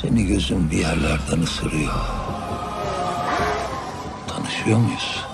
Seni gözüm bir yerlerden ısırıyor. Tanışıyor muyuz?